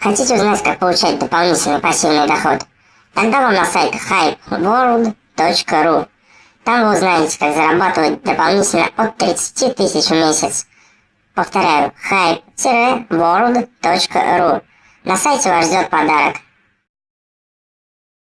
Хотите узнать, как получать дополнительный пассивный доход? Тогда вам на сайт hypeworld.ru. Там вы узнаете, как зарабатывать дополнительно от 30 тысяч в месяц. Повторяю, hype-world.ru. На сайте вас ждет подарок.